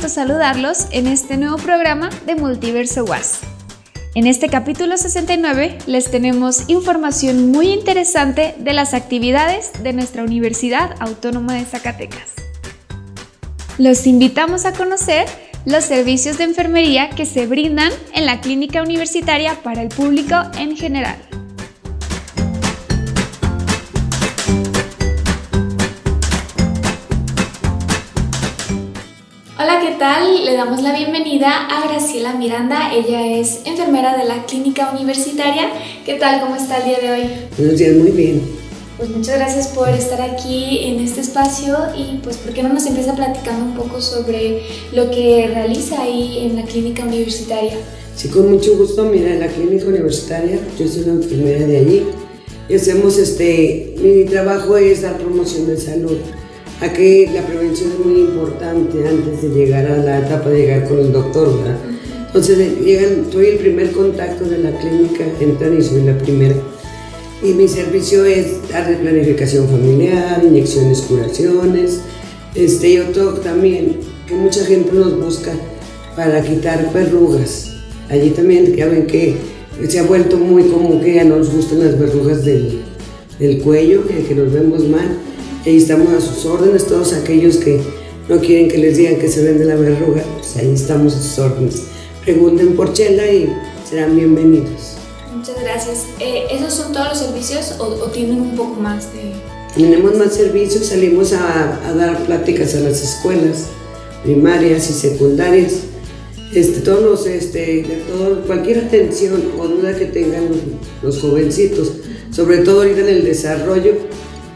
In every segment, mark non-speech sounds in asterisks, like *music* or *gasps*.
gusto saludarlos en este nuevo programa de Multiverso Was. En este capítulo 69 les tenemos información muy interesante de las actividades de nuestra Universidad Autónoma de Zacatecas. Los invitamos a conocer los servicios de enfermería que se brindan en la clínica universitaria para el público en general. Tal? Le damos la bienvenida a Graciela Miranda. Ella es enfermera de la clínica universitaria. ¿Qué tal? ¿Cómo está el día de hoy? Buenos días, muy bien. Pues muchas gracias por estar aquí en este espacio y pues ¿por qué no nos empieza platicando un poco sobre lo que realiza ahí en la clínica universitaria? Sí, con mucho gusto. Mira, en la clínica universitaria, yo soy una enfermera de allí y hacemos este, mi trabajo es dar promoción de salud Aquí la prevención es muy importante antes de llegar a la etapa de llegar con el doctor, ¿verdad? Entonces, llegan, soy el primer contacto de la clínica, entran y soy la primera. Y mi servicio es dar planificación familiar, inyecciones, curaciones. Este, yo toco también, que mucha gente nos busca para quitar verrugas. Allí también, ya ven que se ha vuelto muy común que ya no nos gustan las verrugas del, del cuello, que, que nos vemos mal Ahí estamos a sus órdenes, todos aquellos que no quieren que les digan que se vende la verruga, pues ahí estamos a sus órdenes. Pregunten por Chela y serán bienvenidos. Muchas gracias. Eh, ¿Esos son todos los servicios o, tienen un poco más de...? Tenemos más servicios, salimos a, dar pláticas a las escuelas primarias y secundarias. Este, todos los, este, de todo, cualquier atención o duda que tengan los jovencitos, sobre todo ahorita en el desarrollo,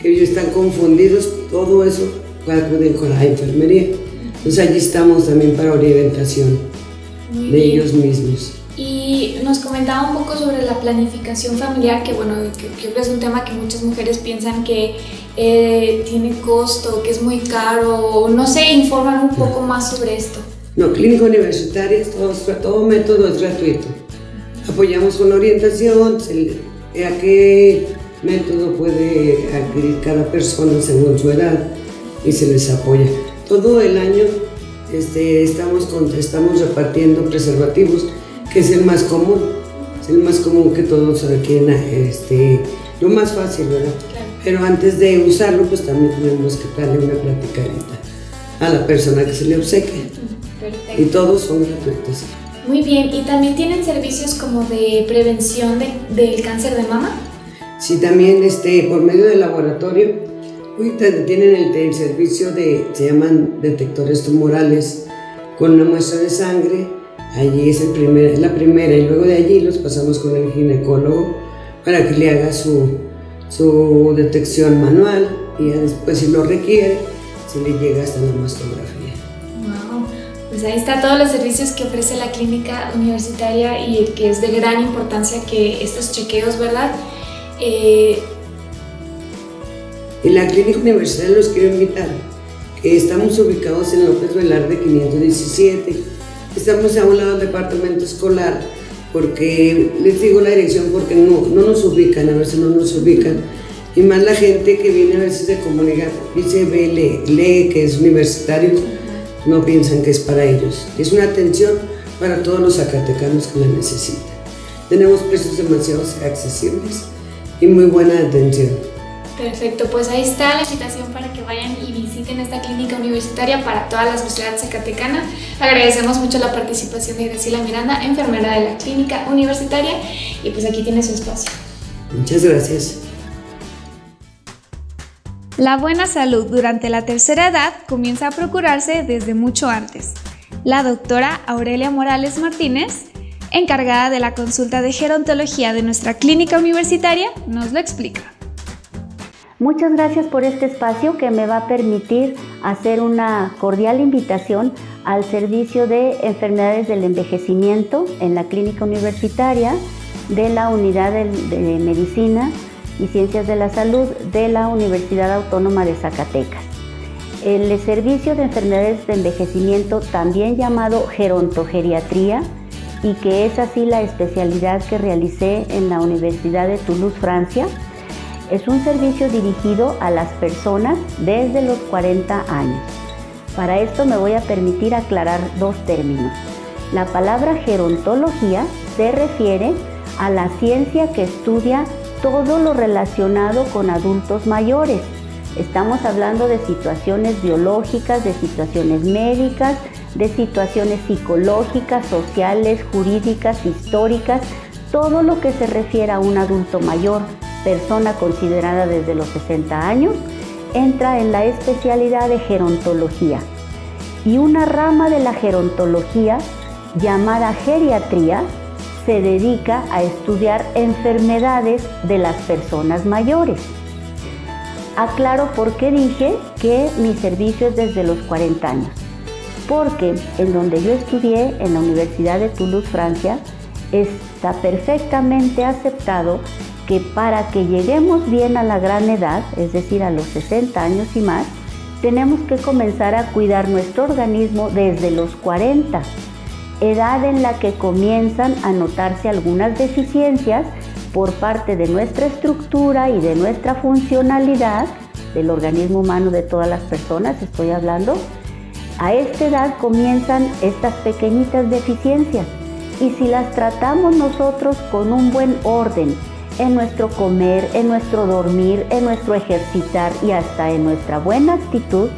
ellos están confundidos, todo eso acuden con la enfermería. Entonces allí estamos también para orientación de ellos mismos. Y nos comentaba un poco sobre la planificación familiar, que bueno, que, es un tema que muchas mujeres piensan que eh, tiene costo, que es muy caro, no sé, informan un poco más sobre esto. No, clínica universitaria, todo, todo método es gratuito. Apoyamos con orientación, a qué método puede adquirir cada persona según su edad y se les apoya. Todo el año este, estamos, estamos repartiendo preservativos, que es el más común, es el más común que todos requieren, este, lo más fácil, ¿verdad? Pero antes de usarlo, pues también tenemos que darle una platicadita a la persona que se le obsequia. Y todos son gratuitos. Muy bien, ¿y también tienen servicios como de prevención del cáncer de mama? Sí, también este, por medio del laboratorio, ahorita tienen el, servicio de, se llaman detectores tumorales, con una muestra de sangre, allí es, el primer, la primera, y luego de allí los pasamos con el ginecólogo para que le haga su, su detección manual y después si lo requiere, se le llega hasta la mastografía. Wow. Pues ahí está todos los servicios que ofrece la clínica universitaria y que es de gran importancia que estos chequeos, ¿verdad? Eh, en la clínica universitaria los quiero invitar, estamos ubicados en López Velarde 517, estamos a un lado del departamento escolar, porque les digo la dirección porque no, no nos ubican, a veces no nos ubican, y más la gente que viene a veces de comunidad, dice, ve, lee, lee que es universitario, no piensan que es para ellos. Es una atención para todos los zacatecanos que la necesitan. Tenemos precios demasiado accesibles y muy buena atención. Perfecto, pues ahí está la invitación para que vayan y visiten esta clínica universitaria para toda la sociedad zacatecana. Agradecemos mucho la participación de Graciela Miranda, enfermera de la clínica universitaria, y pues aquí tiene su espacio. Muchas gracias. La buena salud durante la tercera edad comienza a procurarse desde mucho antes. La doctora Aurelia Morales Martínez encargada de la consulta de gerontología de nuestra clínica universitaria, nos lo explica. Muchas gracias por este espacio que me va a permitir hacer una cordial invitación al servicio de enfermedades del envejecimiento en la clínica universitaria de la Unidad de, Medicina y Ciencias de la Salud de la Universidad Autónoma de Zacatecas. El servicio de enfermedades de envejecimiento, también llamado gerontogeriatría, y que es así la especialidad que realicé en la Universidad de Toulouse, Francia. Es un servicio dirigido a las personas desde los 40 años. Para esto me voy a permitir aclarar dos términos. La palabra gerontología se refiere a la ciencia que estudia todo lo relacionado con adultos mayores. Estamos hablando de situaciones biológicas, de situaciones médicas, de situaciones psicológicas, sociales, jurídicas, históricas, todo lo que se refiere a un adulto mayor, persona considerada desde los 60 años, entra en la especialidad de gerontología. Y una rama de la gerontología llamada geriatría se dedica a estudiar enfermedades de las personas mayores. Aclaro por qué dije que mi servicio es desde los 40 años. Porque en donde yo estudié, en la Universidad de Toulouse, Francia, está perfectamente aceptado que para que lleguemos bien a la gran edad, es decir, a los 60 años y más, tenemos que comenzar a cuidar nuestro organismo desde los 40 edad en la que comienzan a notarse algunas deficiencias por parte de nuestra estructura y de nuestra funcionalidad, del organismo humano de todas las personas, estoy hablando, a esta edad comienzan estas pequeñitas deficiencias y si las tratamos nosotros con un buen orden en nuestro comer, en nuestro dormir, en nuestro ejercitar y hasta en nuestra buena actitud,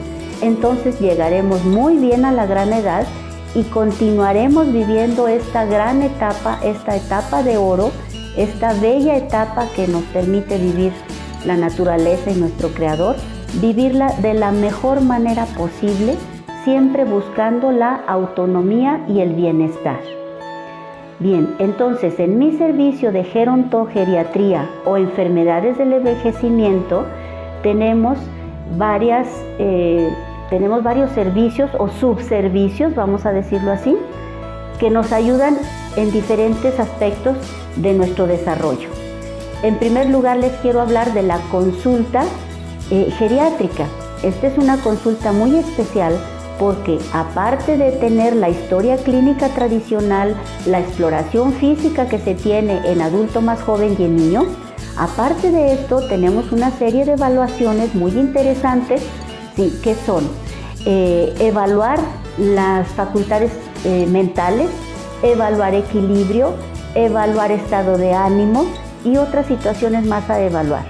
entonces llegaremos muy bien a la gran edad y continuaremos viviendo esta gran etapa, esta etapa de oro, esta bella etapa que nos permite vivir la naturaleza y nuestro creador, vivirla de la mejor manera posible, siempre buscando la autonomía y el bienestar. Bien, entonces en mi servicio de gerontogeriatría o enfermedades del envejecimiento tenemos varias eh, tenemos varios servicios o subservicios, vamos a decirlo así, que nos ayudan en diferentes aspectos de nuestro desarrollo. En primer lugar, les quiero hablar de la consulta eh, geriátrica. Esta es una consulta muy especial porque aparte de tener la historia clínica tradicional, la exploración física que se tiene en adulto más joven y en niño, aparte de esto tenemos una serie de evaluaciones muy interesantes ¿sí? que son eh, evaluar las facultades eh, mentales, evaluar equilibrio, evaluar estado de ánimo y otras situaciones más a evaluar.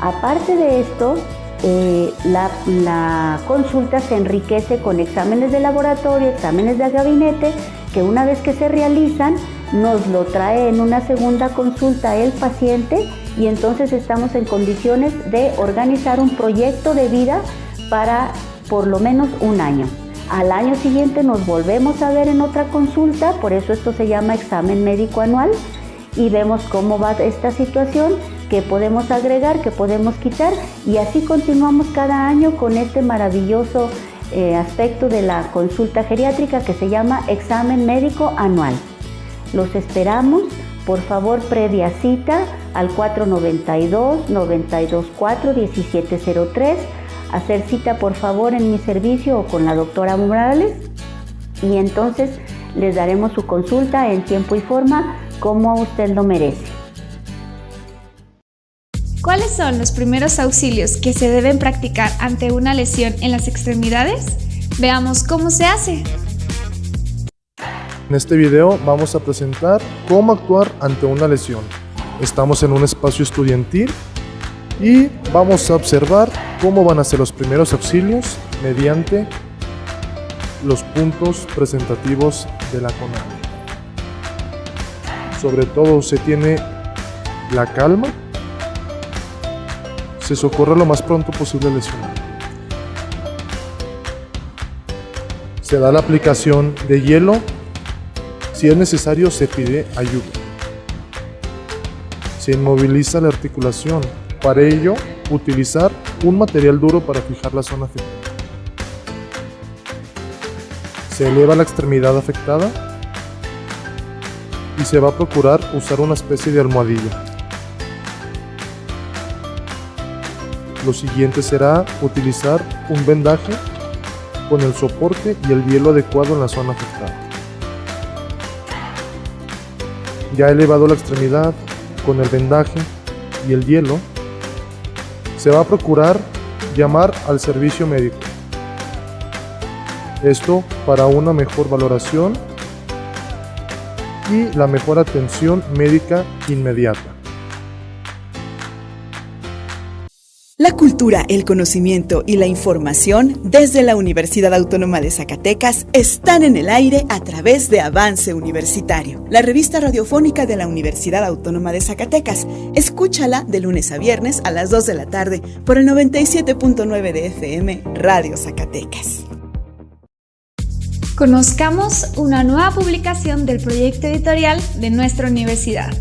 Aparte de esto, eh, la, la, consulta se enriquece con exámenes de laboratorio, exámenes de gabinete, que una vez que se realizan, nos lo trae en una segunda consulta el paciente y entonces estamos en condiciones de organizar un proyecto de vida para por lo menos un año. Al año siguiente nos volvemos a ver en otra consulta, por eso esto se llama examen médico anual y vemos cómo va esta situación, qué podemos agregar, qué podemos quitar y así continuamos cada año con este maravilloso eh, aspecto de la consulta geriátrica que se llama examen médico anual. Los esperamos, por favor, previa cita al 492 924 1703 hacer cita por favor en mi servicio o con la doctora Morales y entonces les daremos su consulta en tiempo y forma como usted lo merece. ¿Cuáles son los primeros auxilios que se deben practicar ante una lesión en las extremidades? Veamos cómo se hace. En este video vamos a presentar cómo actuar ante una lesión. Estamos en un espacio estudiantil y vamos a observar cómo van a ser los primeros auxilios mediante los puntos presentativos de la CONADE. Sobre todo se tiene la calma, se socorre lo más pronto posible al lesionado. Se da la aplicación de hielo, si es necesario se pide ayuda. Se inmoviliza la articulación para ello, utilizar un material duro para fijar la zona afectada. Se eleva la extremidad afectada y se va a procurar usar una especie de almohadilla. Lo siguiente será utilizar un vendaje con el soporte y el hielo adecuado en la zona afectada. Ya elevado la extremidad con el vendaje y el hielo, se va a procurar llamar al servicio médico. Esto para una mejor valoración y la mejor atención médica inmediata. La cultura, el conocimiento y la información desde la Universidad Autónoma de Zacatecas están en el aire a través de Avance Universitario, la revista radiofónica de la Universidad Autónoma de Zacatecas. Escúchala de lunes a viernes a las 2 de la tarde por el 97.9 de FM Radio Zacatecas. Conozcamos una nueva publicación del proyecto editorial de nuestra universidad.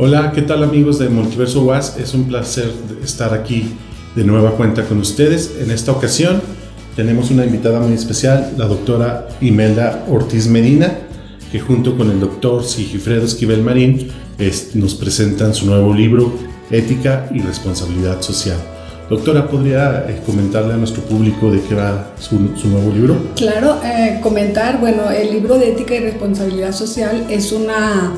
Hola, ¿qué tal amigos de Multiverso Was? Es un placer estar aquí de nueva cuenta con ustedes. En esta ocasión tenemos una invitada muy especial, la doctora Imelda Ortiz Medina, que junto con el doctor Sigifredo Esquivel Marín nos presentan su nuevo libro, Ética y Responsabilidad Social. Doctora, ¿podría eh, comentarle a nuestro público de qué va su, nuevo libro? Claro, eh, comentar, bueno, el libro de Ética y Responsabilidad Social es una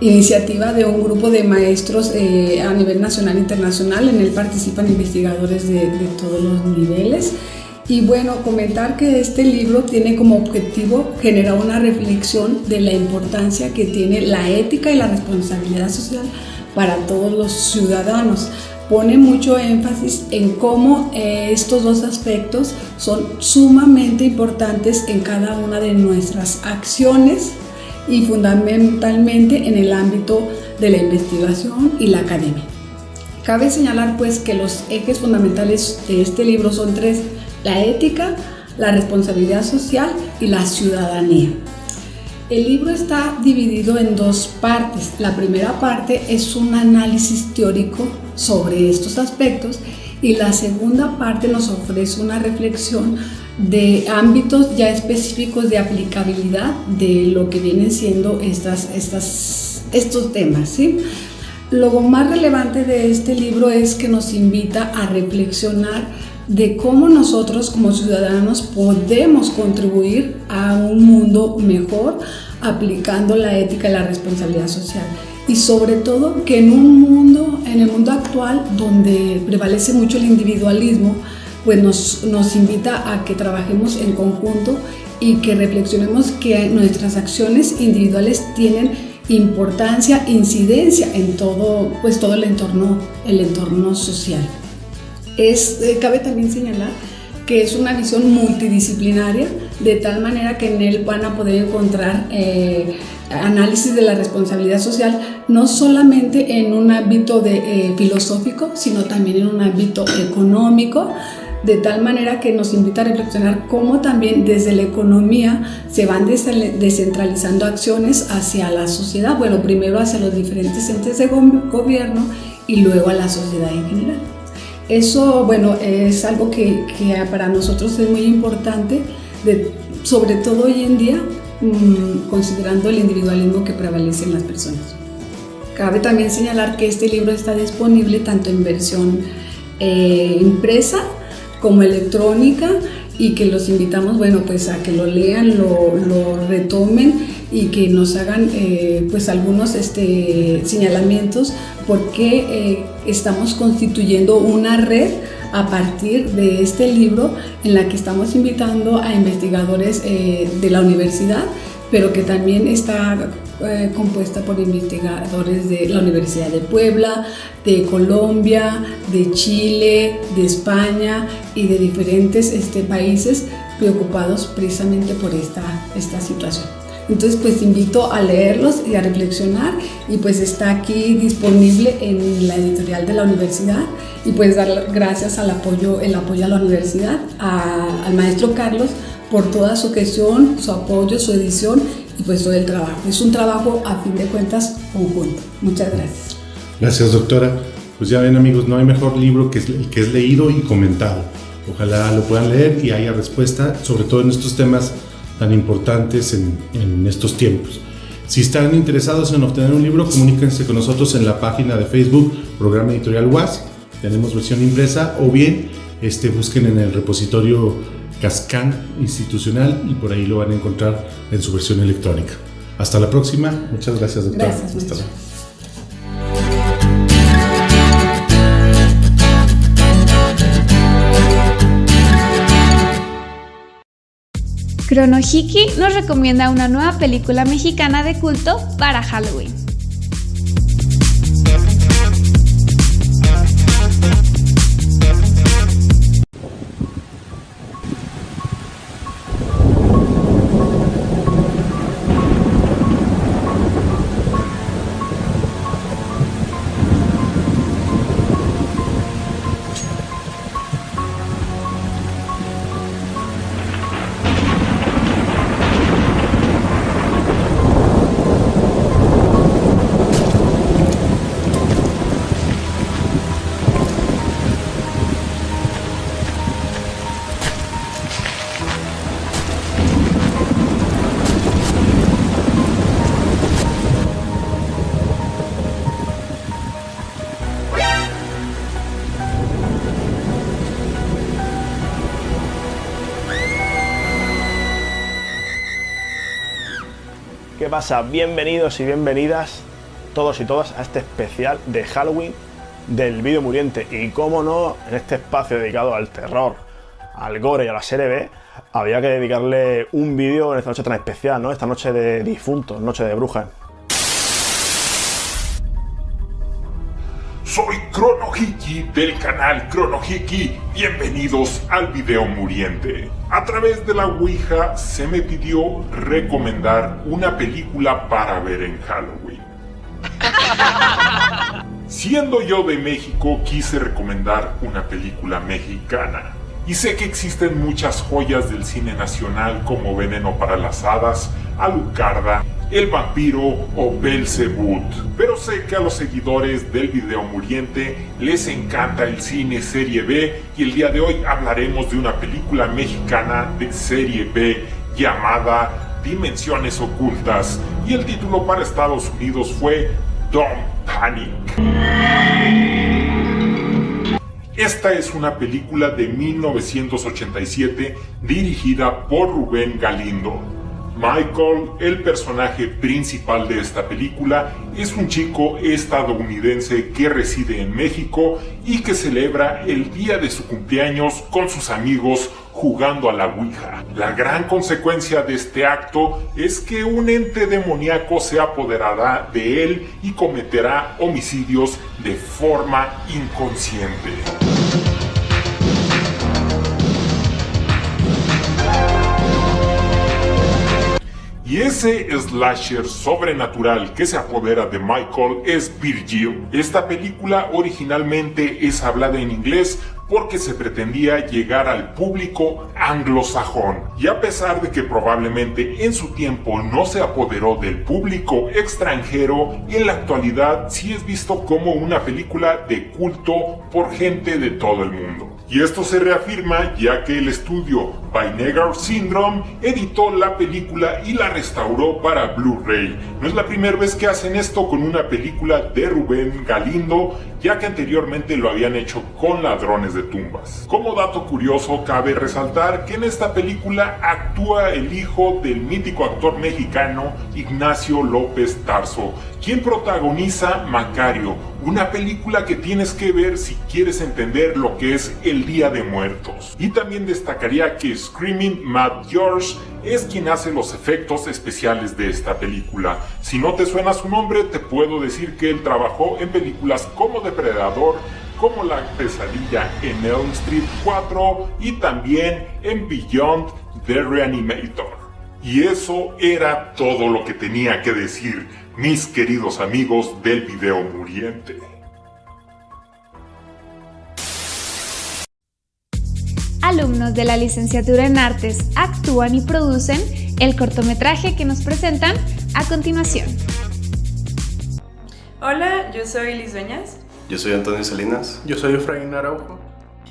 iniciativa de un grupo de maestros eh, a nivel nacional e internacional. En él participan investigadores de, de, todos los niveles. Y bueno, comentar que este libro tiene como objetivo generar una reflexión de la importancia que tiene la ética y la responsabilidad social para todos los ciudadanos. Pone mucho énfasis en cómo eh, estos dos aspectos son sumamente importantes en cada una de nuestras acciones y fundamentalmente en el ámbito de la investigación y la academia. Cabe señalar pues que los ejes fundamentales de este libro son tres, la ética, la responsabilidad social y la ciudadanía. El libro está dividido en dos partes. La primera parte es un análisis teórico sobre estos aspectos y la segunda parte nos ofrece una reflexión de ámbitos ya específicos de aplicabilidad de lo que vienen siendo estas, estos temas. ¿sí? Lo más relevante de este libro es que nos invita a reflexionar de cómo nosotros como ciudadanos podemos contribuir a un mundo mejor aplicando la ética y la responsabilidad social. Y sobre todo que en un mundo, en el mundo actual donde prevalece mucho el individualismo, pues nos, nos invita a que trabajemos en conjunto y que reflexionemos que nuestras acciones individuales tienen importancia, incidencia en todo, pues todo el entorno, el entorno social. Es, eh, cabe también señalar que es una visión multidisciplinaria, de tal manera que en él van a poder encontrar eh, análisis de la responsabilidad social, no solamente en un ámbito de, eh, filosófico, sino también en un ámbito económico, de tal manera que nos invita a reflexionar cómo también desde la economía se van descentralizando acciones hacia la sociedad, bueno, primero hacia los diferentes entes de gobierno y luego a la sociedad en general. Eso, bueno, es algo que, para nosotros es muy importante, sobre todo hoy en día, mm, considerando el individualismo que prevalece en las personas. Cabe también señalar que este libro está disponible tanto en versión eh, impresa como electrónica y que los invitamos, bueno, pues a que lo lean, lo, retomen y que nos hagan eh, pues algunos este, señalamientos porque eh, estamos constituyendo una red a partir de este libro en la que estamos invitando a investigadores eh, de la universidad pero que también está eh, compuesta por investigadores de la Universidad de Puebla, de Colombia, de Chile, de España y de diferentes este, países preocupados precisamente por esta, esta situación. Entonces, pues invito a leerlos y a reflexionar y pues está aquí disponible en la editorial de la universidad y pues dar gracias al apoyo, el apoyo a la universidad, al maestro Carlos por toda su gestión, su apoyo, su edición y pues todo el trabajo. Es un trabajo a fin de cuentas conjunto. Muchas gracias. Gracias doctora. Pues ya ven amigos, no hay mejor libro que el que es leído y comentado. Ojalá lo puedan leer y haya respuesta, sobre todo en estos temas tan importantes en, en estos tiempos. Si están interesados en obtener un libro, comuníquense con nosotros en la página de Facebook, Programa Editorial UAS. Tenemos versión impresa o bien este, busquen en el repositorio Cascan Institucional y por ahí lo van a encontrar en su versión electrónica. Hasta la próxima. Muchas gracias, doctor. Gracias, Hasta luego. Chronohiki nos recomienda una nueva película mexicana de culto para Halloween. Bienvenidos y bienvenidas todos y todas a este especial de Halloween del vídeo muriente. Y cómo no, en este espacio dedicado al terror, al gore y a la serie B, había que dedicarle un vídeo en esta noche tan especial, ¿no? Esta noche de difuntos, noche de brujas. Soy Chronohiki del canal Chronohiki. Bienvenidos al video muriente. A través de la Ouija se me pidió recomendar una película para ver en Halloween. *laughs* Siendo yo de México, quise recomendar una película mexicana. Y sé que existen muchas joyas del cine nacional como Veneno para las Hadas, Alucarda, El Vampiro o Belzebut. Pero sé que a los seguidores del video muriente les encanta el cine serie B y el día de hoy hablaremos de una película mexicana de serie B llamada Dimensiones Ocultas y el título para Estados Unidos fue Don't Panic. Esta es una película de 1987 dirigida por Rubén Galindo. Michael, el personaje principal de esta película, es un chico estadounidense que reside en México y que celebra el día de su cumpleaños con sus amigos jugando a la Ouija. La gran consecuencia de este acto es que un ente demoníaco se apoderará de él y cometerá homicidios de forma inconsciente. Y ese slasher sobrenatural que se apodera de Michael es Virgil. Esta película originalmente es hablada en inglés porque se pretendía llegar al público anglosajón. Y a pesar de que probablemente en su tiempo no se apoderó del público extranjero, en la actualidad sí es visto como una película de culto por gente de todo el mundo. Y esto se reafirma ya que el estudio Vinegar Syndrome editó la película y la restauró para Blu-ray. No es la primera vez que hacen esto con una película de Rubén Galindo, ya que anteriormente lo habían hecho con Ladrones de Tumbas. Como dato curioso, cabe resaltar que en esta película actúa el hijo del mítico actor mexicano Ignacio López Tarso, quien protagoniza Macario, una película que tienes que ver si quieres entender lo que es el Día de Muertos. Y también destacaría que Screaming Matt George es quien hace los efectos especiales de esta película. Si no te suena su nombre, te puedo decir que él trabajó en películas como Depredador, como La pesadilla en Elm Street 4 y también en Beyond the Reanimator. Y eso era todo lo que tenía que decir, mis queridos amigos del video muriente. Alumnos de la licenciatura en artes actúan y producen el cortometraje que nos presentan a continuación. Hola, yo soy Liz Dueñas. Yo soy Antonio Salinas. Yo soy Efraín Araujo.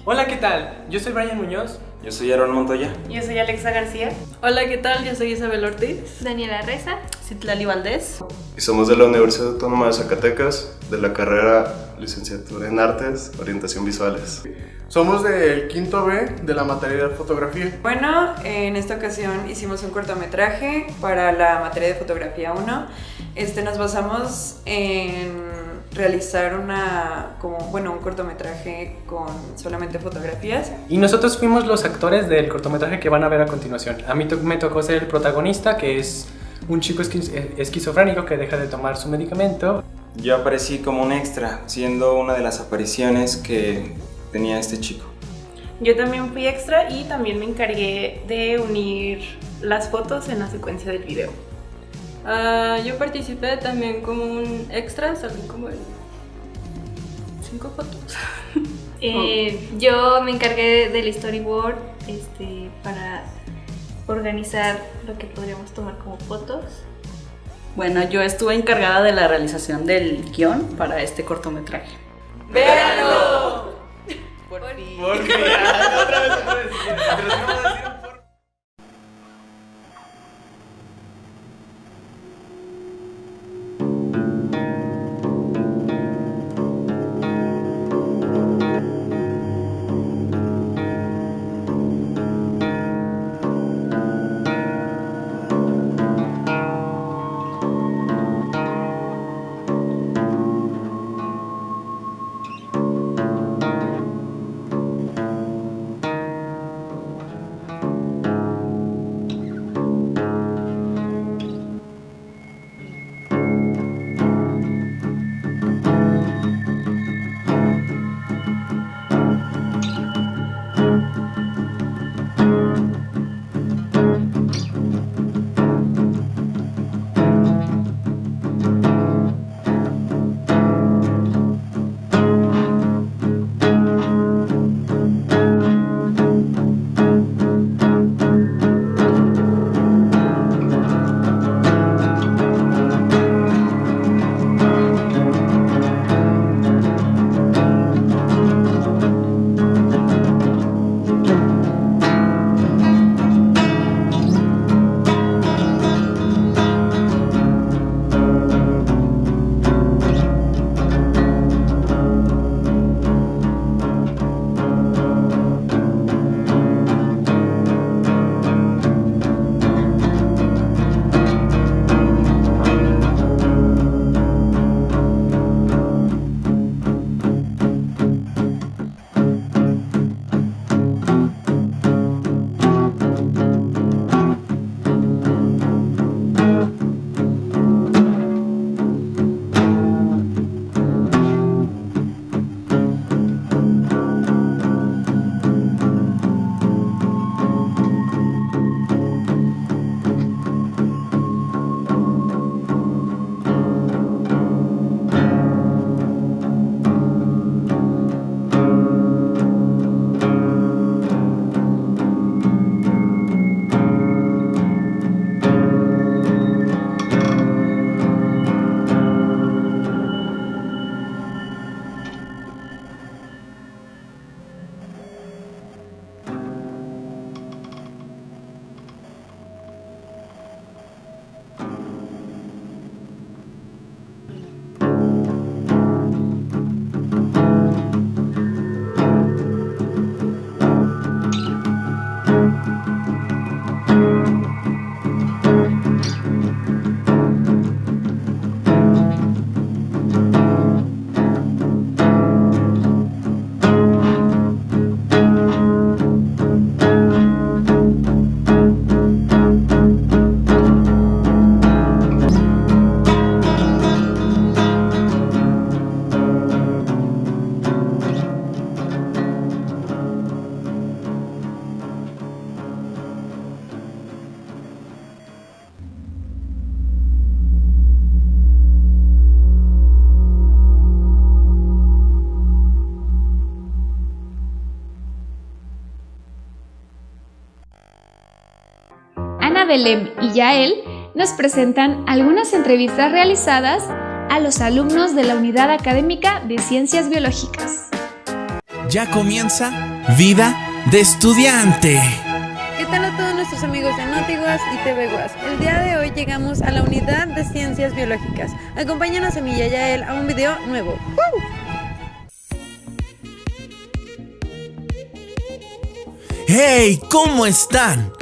Hola, ¿qué tal? Yo soy Brian Muñoz. Yo soy Aaron Montoya. Yo soy Alexa García. Hola, ¿qué tal? Yo soy Isabel Ortiz. Daniela Reza. Citlali Valdés. Y somos de la Universidad Autónoma de Zacatecas, de la carrera Licenciatura en Artes, Orientación Visuales. Somos del quinto B de la materia de fotografía. Bueno, en esta ocasión hicimos un cortometraje para la materia de fotografía 1. Este, nos basamos en realizar una, como, bueno, un cortometraje con solamente fotografías. Y nosotros fuimos los actores del cortometraje que van a ver a continuación. A mí me tocó ser el protagonista, que es un chico esquizofrénico que deja de tomar su medicamento. Yo aparecí como un extra, siendo una de las apariciones que tenía este chico. Yo también fui extra y también me encargué de unir las fotos en la secuencia del video. Uh, yo participé también como un extra, salí como en cinco fotos. *laughs* eh, yo me encargué del storyboard este, para organizar lo que podríamos tomar como fotos. Bueno, yo estuve encargada de la realización del guion para este cortometraje. ¡Véanlo! Por fin. Por fin. otra vez, otra vez. Belém y Yael nos presentan algunas entrevistas realizadas a los alumnos de la Unidad Académica de Ciencias Biológicas. Ya comienza Vida de estudiante. ¿Qué tal a todos nuestros amigos de NotiWAS y TVWAS? El día de hoy llegamos a la unidad de ciencias biológicas. Acompáñanos a mí y a Yael a un video nuevo. ¡Hey! ¿Cómo están?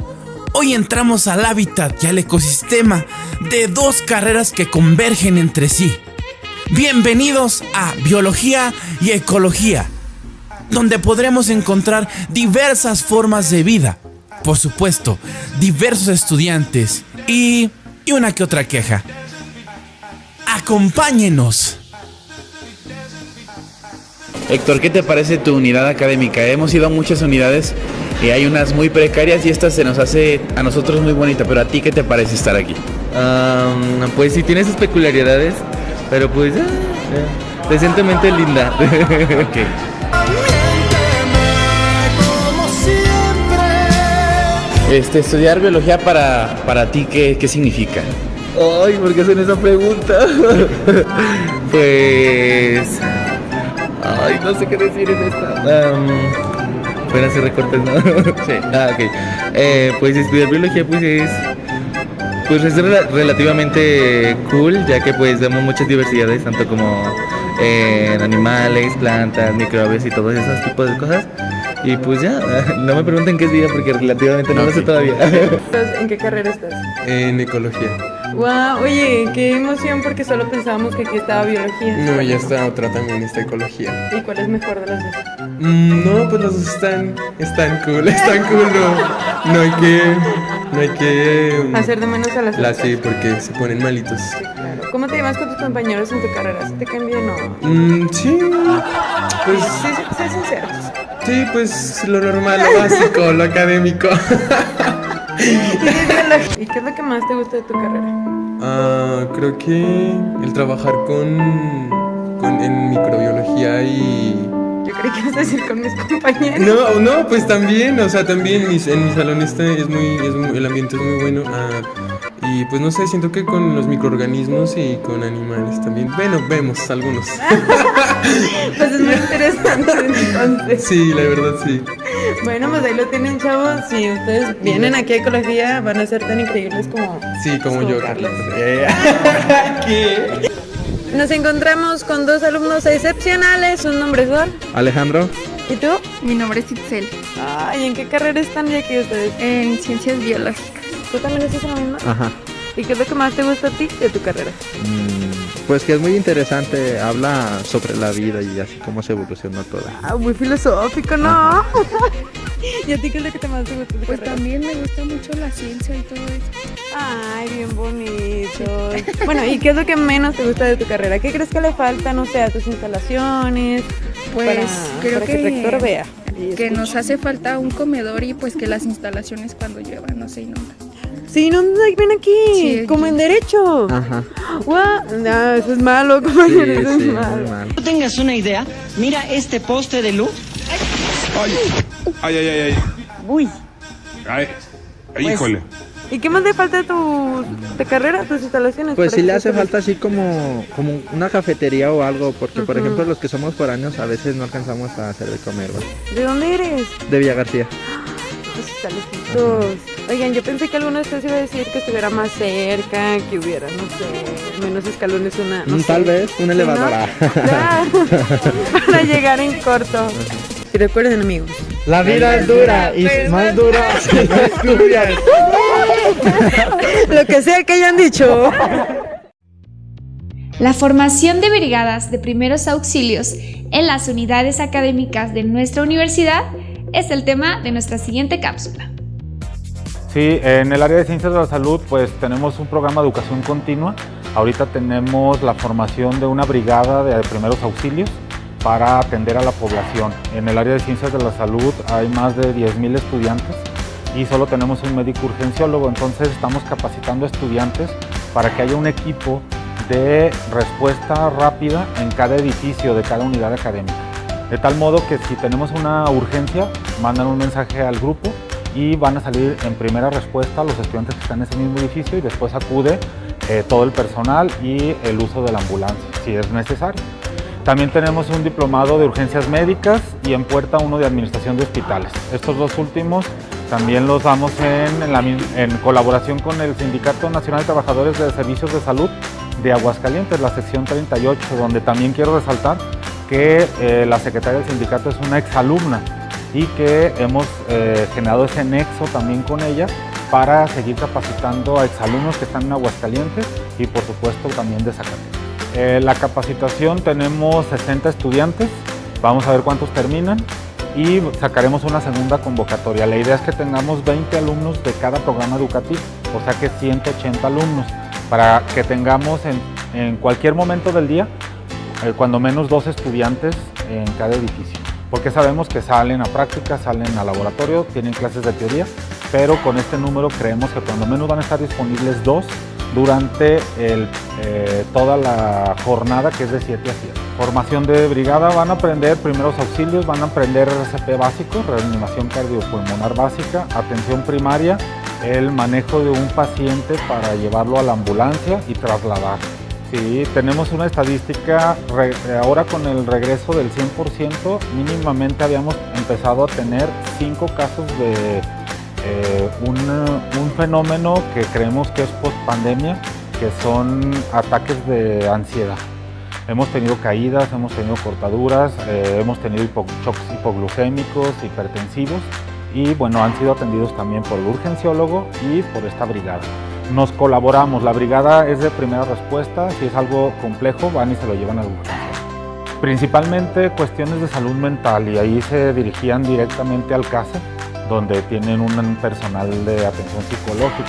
Hoy entramos al hábitat y al ecosistema de dos carreras que convergen entre sí. Bienvenidos a Biología y Ecología, donde podremos encontrar diversas formas de vida, por supuesto, diversos estudiantes y, y una que otra queja. Acompáñenos. Héctor, ¿qué te parece tu unidad académica? Hemos ido a muchas unidades y hay unas muy precarias y esta se nos hace a nosotros muy bonita, pero a ti qué te parece estar aquí? pues sí, tiene sus peculiaridades, pero pues eh, decentemente linda. *laughs* Este, estudiar biología para, para ti, ¿qué, ¿qué significa? Ay, ¿por qué hacen esa pregunta? *laughs* pues... Ay, no sé qué decir en esta. Um, Pueden hacer recortes, ¿no? sí. *laughs* Ah, ok. Eh, pues estudiar biología, pues es. Pues es rel- relativamente cool, ya que pues vemos muchas diversidades, tanto como en animales, plantas, microbios y todos esos tipos de cosas. Y pues ya, *laughs* no me pregunten qué es vida porque relativamente no lo sé todavía. *laughs* ¿En qué carrera estás? en ecología. Wow, oye, qué emoción porque solo pensábamos que aquí estaba biología. No, ya está otra también, está ecología. ¿Y cuál es mejor de las dos? Mm, no, pues los dos están, están cool, *laughs* están cool, no, no hay que, no hay que... mm, Hacer de menos a las La otras. sí, porque se ponen malitos. ¿Cómo te llevas con tus compañeros en tu carrera? ¿Sí te cambian o...? Mm, sí, pues... Sí, sí, sé sincero. Sí, pues lo normal, lo básico, lo académico. *laughs* ¿Y qué es lo que más te gusta de tu carrera? Ah, creo que el trabajar con, con en microbiología y Yo creí que ibas a decir con mis compañeros. No, no, pues también, o sea, también mis- en mi salón este es muy, es muy- el ambiente es muy bueno. ah, y pues no sé, siento que con los microorganismos y con animales también. Bueno, vemos algunos. *laughs* Pues es muy interesante entonces. Sí, la verdad sí. Bueno, pues ahí lo tienen, chavos. Si ustedes vienen aquí a ecología, van a ser tan increíbles como... Sí, como yo, Carlos. *laughs* ¿Qué? Nos encontramos con dos alumnos excepcionales. Sus nombres son... Alejandro. ¿Y tú? Mi nombre es Itzel. Ay, ¿en qué carrera están ya aquí ustedes? En ciencias biológicas. ¿Tú también estás en la misma? Ajá. ¿Y qué es lo que más te gusta a ti de tu carrera? Pues que es muy interesante, habla sobre la vida y así cómo se evolucionó toda. Ah, muy filosófico, ¿no? *laughs* ¿Y a ti qué es lo que te más te gusta de tu Pues carrera? también me gusta mucho la ciencia y todo eso. Ay, bien bonito. Bueno, ¿y qué es lo que menos te gusta de tu carrera? ¿Qué crees que le falta, no sé, a tus instalaciones? Pues para, creo para que, el rector vea. que nos hace falta un comedor y pues que las instalaciones cuando lluevan no se inundan. Sí, no, ven aquí, Sí, como en derecho. Ajá. No, eso es malo, compañero, eso es malo. No tengas una idea, mira este poste de luz. Ay, ay, ay, ay. ay. Uy. Ay, ay, Pues, híjole. ¿Y qué más le falta a tu de carrera, tus instalaciones? Pues sí le hace falta así como, como una cafetería o algo, porque por ejemplo los que somos foráneos a veces no alcanzamos a hacer de comer, ¿vale? ¿De dónde eres? De Villa García. *gasps* Pues está lejitos. Oigan, yo pensé que alguno de ustedes iba a decir que estuviera más cerca, que hubiera, no sé, menos escalones, una. No Mm, sé. Tal vez, un ¿Sí, elevador. no? ah. Claro, *laughs* para llegar en corto. Y recuerden, amigos. La vida es dura y más dura si no estudias. Lo que sea que hayan dicho. La formación de brigadas de primeros auxilios en las unidades académicas de nuestra universidad es el tema de nuestra siguiente cápsula. Sí, en el área de ciencias de la salud pues tenemos un programa de educación continua. Ahorita tenemos la formación de una brigada de primeros auxilios para atender a la población. En el área de ciencias de la salud hay más de 10.000 estudiantes y solo tenemos un médico urgenciólogo, entonces estamos capacitando estudiantes para que haya un equipo de respuesta rápida en cada edificio de cada unidad académica. De tal modo que si tenemos una urgencia, mandan un mensaje al grupo y van a salir en primera respuesta los estudiantes que están en ese mismo edificio y después acude eh, todo el personal y el uso de la ambulancia, si es necesario. También tenemos un diplomado de urgencias médicas y en puerta uno de administración de hospitales. Estos dos últimos también los damos en, colaboración con el Sindicato Nacional de Trabajadores de Servicios de Salud de Aguascalientes, la sección 38, donde también quiero resaltar que eh, la secretaria del sindicato es una exalumna y que hemos eh, generado ese nexo también con ella para seguir capacitando a exalumnos que están en Aguascalientes y por supuesto también de Zacatecas. Eh, la capacitación tenemos 60 estudiantes, vamos a ver cuántos terminan y sacaremos una segunda convocatoria. La idea es que tengamos 20 alumnos de cada programa educativo, o sea que 180 alumnos, para que tengamos en, cualquier momento del día eh, cuando menos dos estudiantes en cada edificio, porque sabemos que salen a práctica, salen a laboratorio, tienen clases de teoría, pero con este número creemos que cuando menos van a estar disponibles dos durante eh, toda la jornada que es de 7 a 7. Formación de brigada, van a aprender primeros auxilios, van a aprender RCP básico, reanimación cardiopulmonar básica, atención primaria, el manejo de un paciente para llevarlo a la ambulancia y trasladar. Sí, tenemos una estadística, ahora con el regreso del 100%, mínimamente habíamos empezado a tener cinco casos de eh, un, un fenómeno que creemos que es post pandemia, que son ataques de ansiedad. Hemos tenido caídas, hemos tenido cortaduras, eh, hemos tenido hipo- shocks hipoglucémicos, hipertensivos y bueno, han sido atendidos también por el urgenciólogo y por esta brigada. Nos colaboramos, la brigada es de primera respuesta, si es algo complejo van y se lo llevan al urgenciólogo. Principalmente cuestiones de salud mental y ahí se dirigían directamente al CASE, donde tienen un personal de atención psicológica.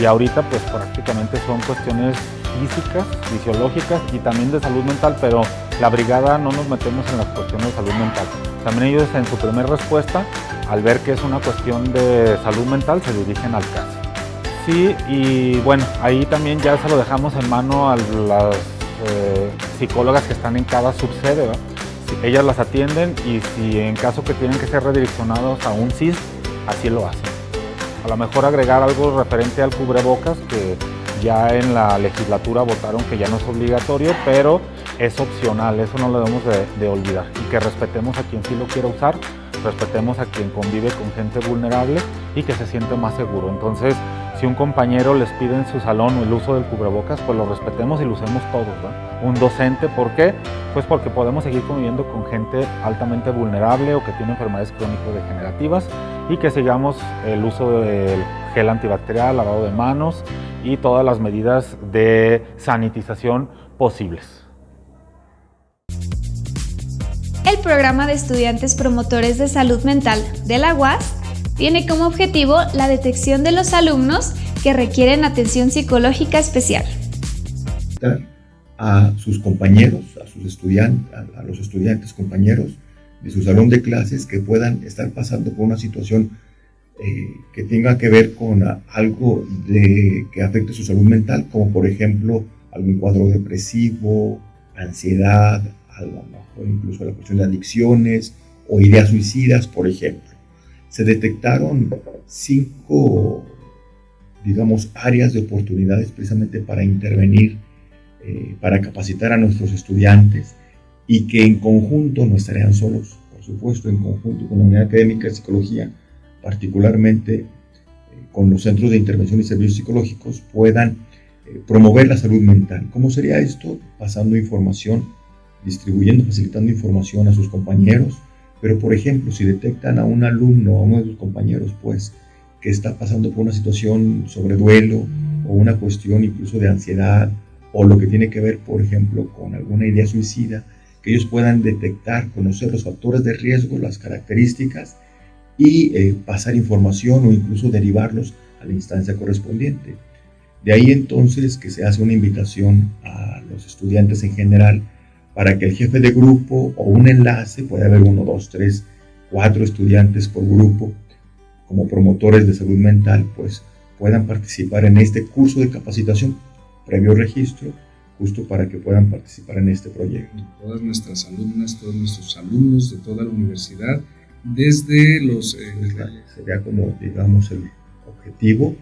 Y ahorita pues prácticamente son cuestiones físicas, fisiológicas y también de salud mental, pero la brigada no nos metemos en las cuestiones de salud mental. También ellos en su primera respuesta, al ver que es una cuestión de salud mental, se dirigen al CASE. Sí, y bueno, ahí también ya se lo dejamos en mano a las eh, psicólogas que están en cada subsede, ellas las atienden y si en caso que tienen que ser redireccionados a un CIS, así lo hacen. A lo mejor agregar algo referente al cubrebocas, que ya en la legislatura votaron que ya no es obligatorio, pero es opcional, eso no lo debemos de, de olvidar. Y que respetemos a quien sí lo quiera usar, respetemos a quien convive con gente vulnerable y que se siente más seguro. Entonces, si un compañero les pide en su salón el uso del cubrebocas, pues lo respetemos y lo usemos todos. Un docente, ¿por qué? Pues porque podemos seguir conviviendo con gente altamente vulnerable o que tiene enfermedades crónico-degenerativas y que sigamos el uso del gel antibacterial, lavado de manos y todas las medidas de sanitización posibles. El programa de estudiantes promotores de salud mental de la UAS tiene como objetivo la detección de los alumnos que requieren atención psicológica especial. a sus compañeros, a sus estudiantes, a, los estudiantes compañeros de su salón de clases que puedan estar pasando por una situación eh, que tenga que ver con algo de, que afecte su salud mental, como por ejemplo algún cuadro depresivo, ansiedad, a lo mejor incluso la cuestión de adicciones o ideas suicidas, por ejemplo. Se detectaron cinco, digamos, áreas de oportunidades precisamente para intervenir eh, para capacitar a nuestros estudiantes y que en conjunto no estarían solos, por supuesto, en conjunto con la unidad académica de psicología, particularmente eh, con los centros de intervención y servicios psicológicos, puedan eh, promover la salud mental. ¿Cómo sería esto? Pasando información, distribuyendo, facilitando información a sus compañeros, pero por ejemplo, si detectan a un alumno, a uno de sus compañeros, pues, que está pasando por una situación sobre duelo o una cuestión incluso de ansiedad, o lo que tiene que ver, por ejemplo, con alguna idea suicida, que ellos puedan detectar, conocer los factores de riesgo, las características y eh, pasar información o incluso derivarlos a la instancia correspondiente. De ahí entonces que se hace una invitación a los estudiantes en general para que el jefe de grupo o un enlace, puede haber uno, dos, tres, cuatro estudiantes por grupo, como promotores de salud mental, pues puedan participar en este curso de capacitación previo registro, justo para que puedan participar en este proyecto. todas nuestras alumnas, todos nuestros alumnos de toda la universidad, desde los... eh, Sería como, digamos, el objetivo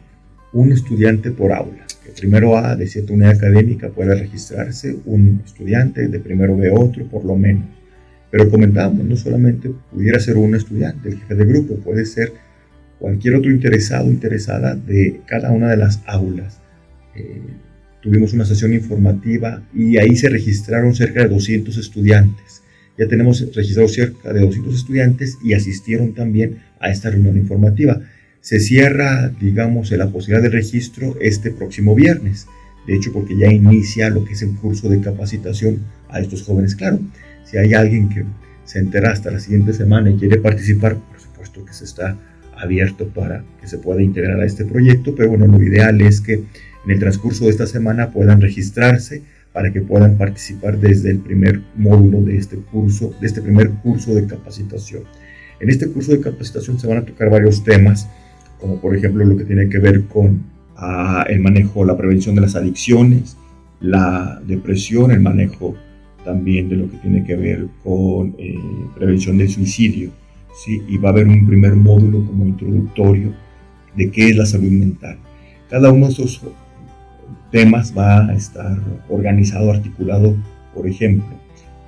un estudiante por aula. Que primero A de cierta unidad académica puede registrarse un estudiante, de primero B otro, por lo menos. Pero comentábamos, no solamente pudiera ser un estudiante, el jefe de grupo, puede ser cualquier otro interesado interesada de cada una de las aulas. Eh, tuvimos una sesión informativa y ahí se registraron cerca de 200 estudiantes. Ya tenemos registrados cerca de 200 estudiantes y asistieron también a esta reunión informativa. Se cierra, digamos, la posibilidad de registro este próximo viernes. De hecho, porque ya inicia lo que es el curso de capacitación a estos jóvenes. Claro, si hay alguien que se entera hasta la siguiente semana y quiere participar, por supuesto que se está abierto para que se pueda integrar a este proyecto, pero bueno, lo ideal es que en el transcurso de esta semana puedan registrarse para que puedan participar desde el primer módulo de este curso, de este primer curso de capacitación. En este curso de capacitación se van a tocar varios temas, como por ejemplo lo que tiene que ver con ah, el manejo, la prevención de las adicciones, la depresión, el manejo también de lo que tiene que ver con eh, prevención del suicidio, ¿sí? y va a haber un primer módulo como introductorio de qué es la salud mental. Cada uno de esos temas va a estar organizado, articulado, por ejemplo,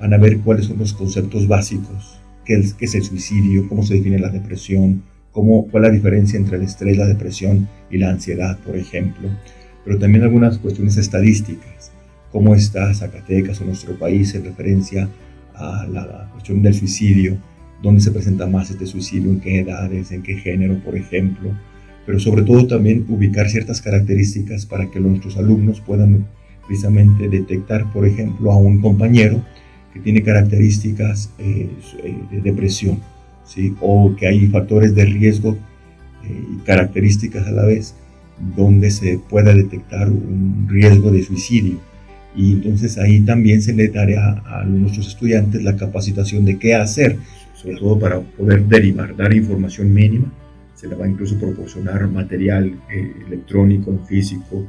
van a ver cuáles son los conceptos básicos, qué es, qué es el suicidio, cómo se define la depresión, cómo, es la diferencia entre el estrés, la depresión y la ansiedad, por ejemplo, pero también algunas cuestiones estadísticas, cómo está Zacatecas o nuestro país en referencia a la cuestión del suicidio, dónde se presenta más este suicidio, en qué edades, en qué género, por ejemplo, pero sobre todo también ubicar ciertas características para que nuestros alumnos puedan precisamente detectar, por ejemplo, a un compañero que tiene características eh, eh, de depresión, ¿sí? o que hay factores de riesgo eh, y características a la vez donde se pueda detectar un riesgo de suicidio. Y entonces ahí también se le dará a nuestros estudiantes la capacitación de qué hacer sobre todo para poder derivar, dar información mínima. Se le va a incluso proporcionar material eh, electrónico, físico,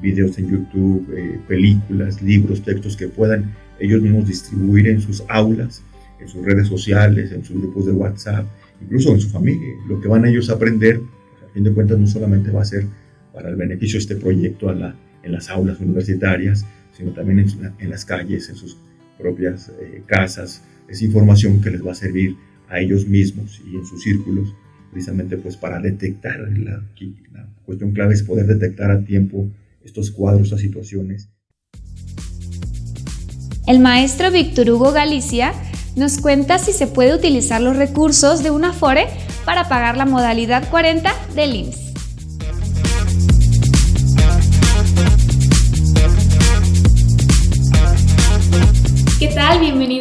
videos en YouTube, eh, películas, libros, textos que puedan ellos mismos distribuir en sus aulas, en sus redes sociales, en sus grupos de WhatsApp, incluso en su familia. Lo que van ellos a aprender, pues, a fin de cuentas, no solamente va a ser para el beneficio de este proyecto en las aulas universitarias, sino también en, las calles, en sus propias eh, casas, es información que les va a servir a ellos mismos y en sus círculos, precisamente pues para detectar, la, la cuestión clave es poder detectar a tiempo estos cuadros, estas situaciones. El maestro Víctor Hugo Galicia nos cuenta si se puede utilizar los recursos de una FORE para pagar la modalidad 40 del IMSS.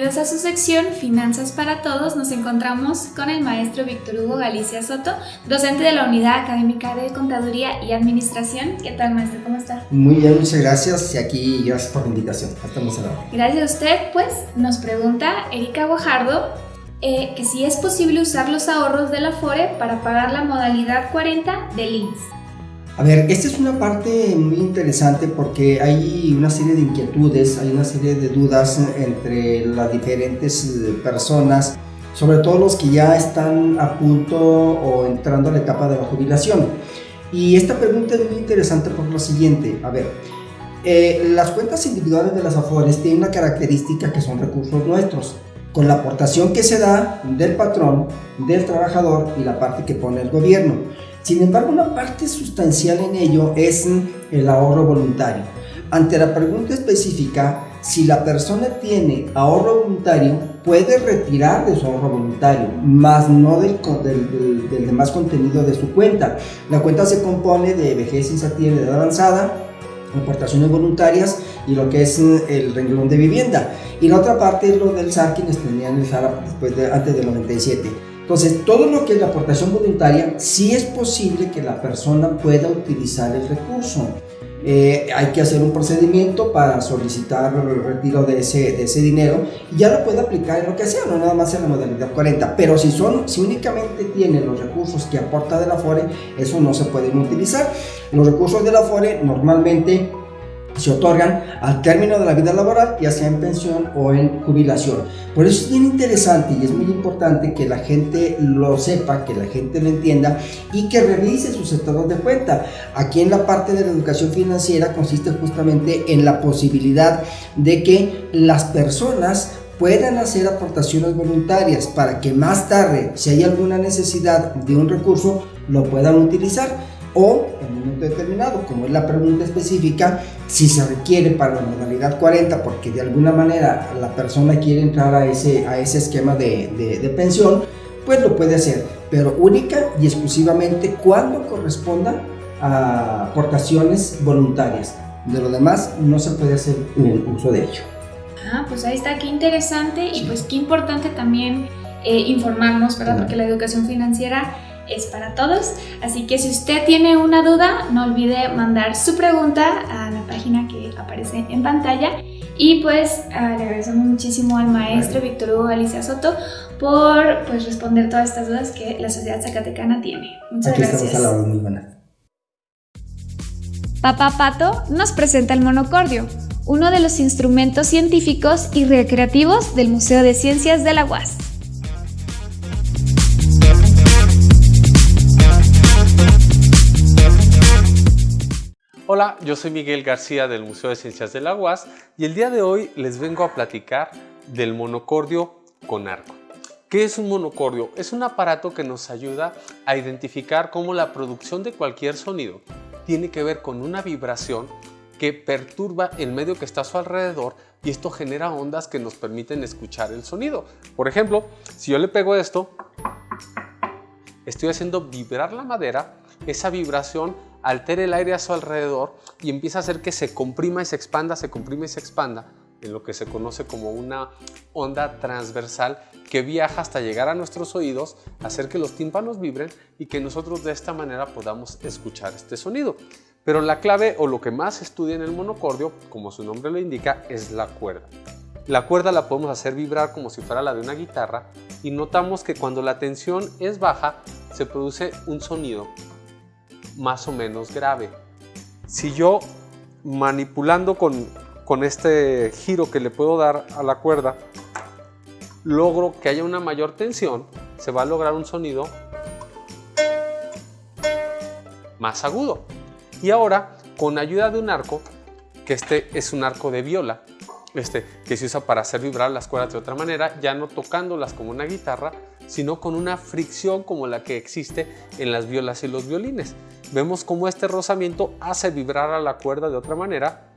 Bienvenidos a su sección Finanzas para Todos. Nos encontramos con el maestro Víctor Hugo Galicia Soto, docente de la Unidad Académica de Contaduría y Administración. ¿Qué tal, maestro? ¿Cómo está? Muy bien, muchas gracias. Y aquí, gracias por la invitación. Estamos a Gracias a usted. Pues nos pregunta Erika Guajardo eh, que si es posible usar los ahorros de la FORE para pagar la modalidad 40 del INS. A ver, esta es una parte muy interesante porque hay una serie de inquietudes, hay una serie de dudas entre las diferentes eh, personas, sobre todo los que ya están a punto o entrando a la etapa de la jubilación. Y esta pregunta es muy interesante por lo siguiente, a ver, eh, las cuentas individuales de las AFORES tienen una característica que son recursos nuestros, con la aportación que se da del patrón, del trabajador y la parte que pone el gobierno. Sin embargo, una parte sustancial en ello es el ahorro voluntario. Ante la pregunta específica, si la persona tiene ahorro voluntario, puede retirar de su ahorro voluntario, más no del, demás contenido de su cuenta. La cuenta se compone de vejez, insativa y edad avanzada, aportaciones voluntarias y lo que es el renglón de vivienda. Y la otra parte es lo del SAR, quienes tenían el SAR después de, antes del 97. Entonces, todo lo que es la aportación voluntaria, sí es posible que la persona pueda utilizar el recurso. Eh, hay que hacer un procedimiento para solicitar el retiro de ese, de ese dinero y ya lo puede aplicar en lo que sea, no nada más en la modalidad 40. Pero si, son, si únicamente tiene los recursos que aporta de la FORE, eso no se puede utilizar. Los recursos de la FORE normalmente se otorgan al término de la vida laboral, ya sea en pensión o en jubilación. Por eso es bien interesante y es muy importante que la gente lo sepa, que la gente lo entienda y que revise sus estados de cuenta. Aquí en la parte de la educación financiera consiste justamente en la posibilidad de que las personas puedan hacer aportaciones voluntarias para que más tarde, si hay alguna necesidad de un recurso, lo puedan utilizar o en un momento determinado, como es la pregunta específica, si se requiere para la modalidad 40 porque de alguna manera la persona quiere entrar a ese, a ese esquema de, de, de pensión, pues lo puede hacer, pero única y exclusivamente cuando corresponda a aportaciones voluntarias. De lo demás no se puede hacer uso de ello. Ah, pues ahí está, qué interesante y pues qué importante también eh, informarnos, ¿verdad? Porque la educación financiera es para todos. Así que si usted tiene una duda, no olvide mandar su pregunta a la página que aparece en pantalla. Y pues ah, le agradecemos muchísimo al maestro Víctor Hugo Alicia Soto por pues, responder todas estas dudas que la sociedad zacatecana tiene. Muchas Aquí gracias. estamos a la hora, muy buena. Papá Pato nos presenta el monocordio, uno de los instrumentos científicos y recreativos del Museo de Ciencias de la UAS. Hola, yo soy Miguel García del Museo de Ciencias de la UAS y el día de hoy les vengo a platicar del monocordio con arco. ¿Qué es un monocordio? Es un aparato que nos ayuda a identificar cómo la producción de cualquier sonido tiene que ver con una vibración que perturba el medio que está a su alrededor y esto genera ondas que nos permiten escuchar el sonido. Por ejemplo, si yo le pego esto, estoy haciendo vibrar la madera, esa vibración altera el aire a su alrededor y empieza a hacer que se comprima y se expanda, se comprima y se expanda en lo que se conoce como una onda transversal que viaja hasta llegar a nuestros oídos, hacer que los tímpanos vibren y que nosotros de esta manera podamos escuchar este sonido. Pero la clave o lo que más se estudia en el monocordio, como su nombre lo indica, es la cuerda. La cuerda la podemos hacer vibrar como si fuera la de una guitarra y notamos que cuando la tensión es baja se produce un sonido más o menos grave. Si yo manipulando con, con este giro que le puedo dar a la cuerda, logro que haya una mayor tensión, se va a lograr un sonido más agudo. Y ahora, con ayuda de un arco, que este es un arco de viola, este, que se usa para hacer vibrar las cuerdas de otra manera, ya no tocándolas como una guitarra, sino con una fricción como la que existe en las violas y los violines. Vemos cómo este rozamiento hace vibrar a la cuerda de otra manera.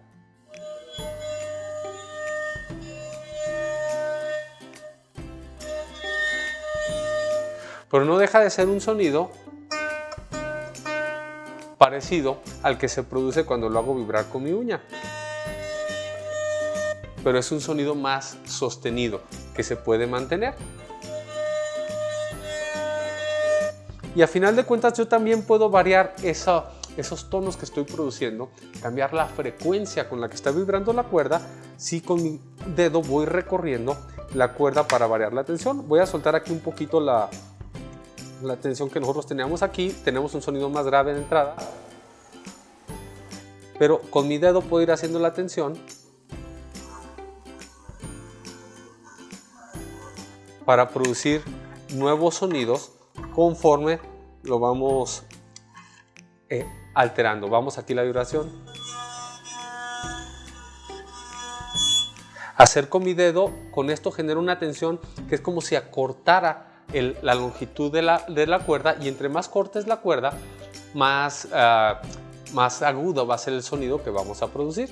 Pero no deja de ser un sonido parecido al que se produce cuando lo hago vibrar con mi uña. Pero es un sonido más sostenido que se puede mantener. Y a final de cuentas yo también puedo variar esos tonos que estoy produciendo, cambiar la frecuencia con la que está vibrando la cuerda, si con mi dedo voy recorriendo la cuerda para variar la tensión. Voy a soltar aquí un poquito la, la tensión que nosotros teníamos aquí, tenemos un sonido más grave en entrada, pero con mi dedo puedo ir haciendo la tensión para producir nuevos sonidos conforme lo vamos eh, alterando. Vamos aquí la vibración. Hacer con mi dedo, con esto genera una tensión que es como si acortara la longitud de la, de la, cuerda y entre más corta es la cuerda, más, uh, más agudo va a ser el sonido que vamos a producir.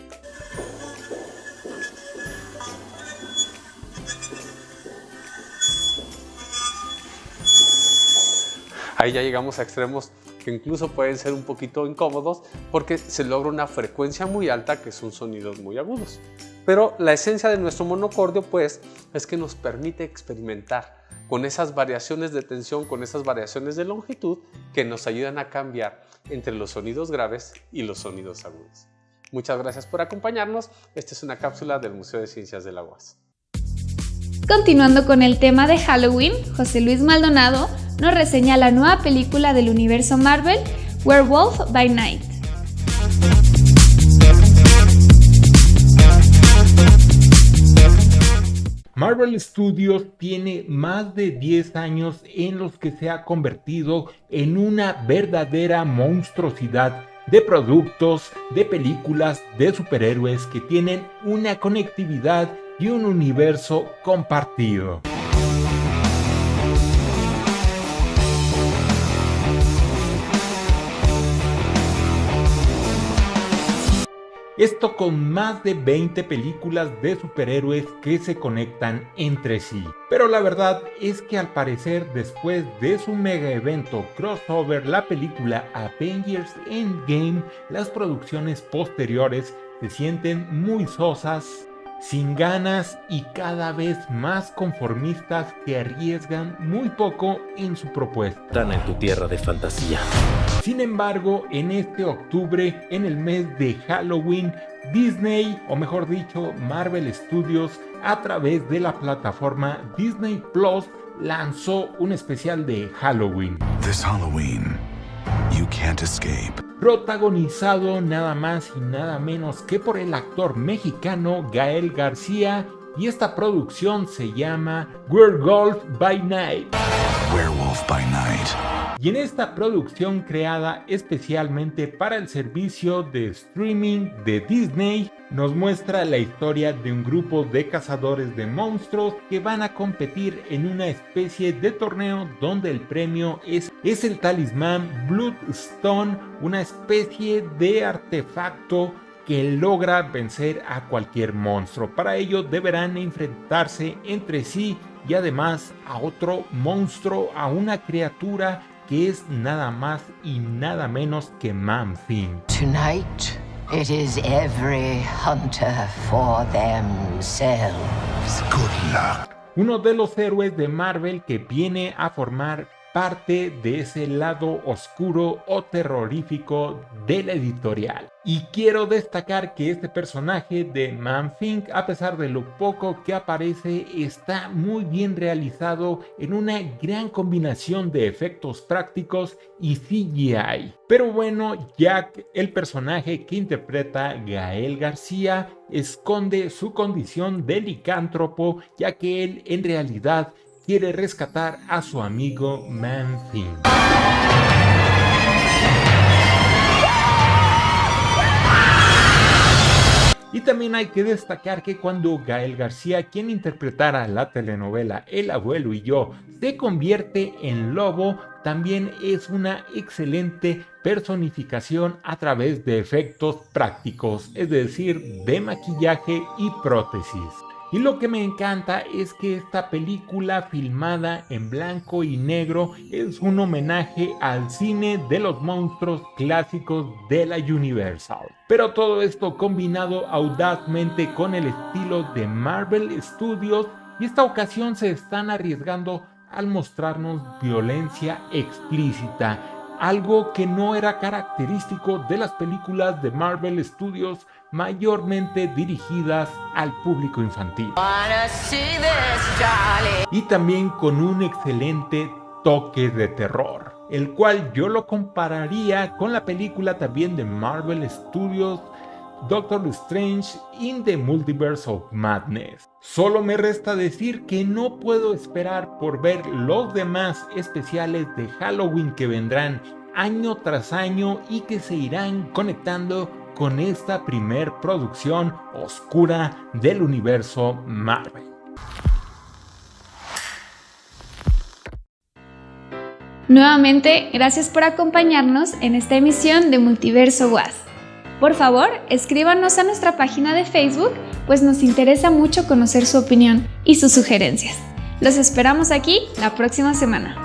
Ahí ya llegamos a extremos que incluso pueden ser un poquito incómodos porque se logra una frecuencia muy alta que son sonidos muy agudos. Pero la esencia de nuestro monocordio pues es que nos permite experimentar con esas variaciones de tensión, con esas variaciones de longitud que nos ayudan a cambiar entre los sonidos graves y los sonidos agudos. Muchas gracias por acompañarnos. Esta es una cápsula del Museo de Ciencias de la. Continuando con el tema de Halloween, José Luis Maldonado nos reseña la nueva película del universo Marvel, Werewolf by Night. Marvel Studios tiene más de 10 años en los que se ha convertido en una verdadera monstruosidad de productos, de películas, de superhéroes que tienen una conectividad y un universo compartido. Esto con más de 20 películas de superhéroes que se conectan entre sí. Pero la verdad es que al parecer después de su mega evento crossover la película Avengers Endgame, las producciones posteriores se sienten muy sosas sin ganas y cada vez más conformistas que arriesgan muy poco en su propuesta. Están en tu tierra de fantasía. Sin embargo, en este octubre, en el mes de Halloween, Disney, o mejor dicho, Marvel Studios, a través de la plataforma Disney Plus, lanzó un especial de Halloween. This Halloween, you can't escape protagonizado nada más y nada menos que por el actor mexicano Gael García y esta producción se llama Werewolf by Night. Werewolf by Night y en esta producción creada especialmente para el servicio de streaming de Disney, nos muestra la historia de un grupo de cazadores de monstruos que van a competir en una especie de torneo donde el premio es, es el talismán Bloodstone, una especie de artefacto que logra vencer a cualquier monstruo. Para ello deberán enfrentarse entre sí y además a otro monstruo, a una criatura que es nada más y nada menos que Manfin. Tonight, it is every hunter for themselves. Good luck. Uno de los héroes de Marvel que viene a formar parte de ese lado oscuro o terrorífico de la editorial. Y quiero destacar que este personaje de Manfink, a pesar de lo poco que aparece, está muy bien realizado en una gran combinación de efectos prácticos y CGI. Pero bueno, Jack, el personaje que interpreta Gael García, esconde su condición de licántropo, ya que él en realidad quiere rescatar a su amigo Manfin. Y también hay que destacar que cuando Gael García, quien interpretara la telenovela El abuelo y yo, se convierte en lobo, también es una excelente personificación a través de efectos prácticos, es decir, de maquillaje y prótesis. Y lo que me encanta es que esta película filmada en blanco y negro es un homenaje al cine de los monstruos clásicos de la Universal. Pero todo esto combinado audazmente con el estilo de Marvel Studios y esta ocasión se están arriesgando al mostrarnos violencia explícita, algo que no era característico de las películas de Marvel Studios mayormente dirigidas al público infantil. Y también con un excelente toque de terror, el cual yo lo compararía con la película también de Marvel Studios Doctor Strange in the Multiverse of Madness. Solo me resta decir que no puedo esperar por ver los demás especiales de Halloween que vendrán año tras año y que se irán conectando con esta primer producción oscura del universo Marvel. Nuevamente, gracias por acompañarnos en esta emisión de Multiverso Was. Por favor, escríbanos a nuestra página de Facebook, pues nos interesa mucho conocer su opinión y sus sugerencias. Los esperamos aquí la próxima semana.